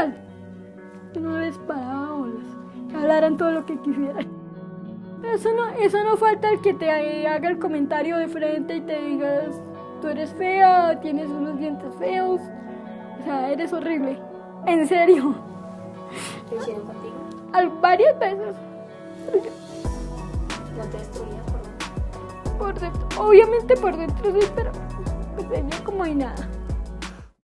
igual. Yo no les paraba bolas. Que hablaran todo lo que quisieran. Eso no, eso no falta el que te haga el comentario de frente y te digas, tú eres fea, tienes unos dientes feos. O sea, eres horrible. En serio. ¿Qué hicieron contigo? Al, varias veces. No te destruían por Por dentro. Obviamente por dentro sí, pero pues, venía como hay nada.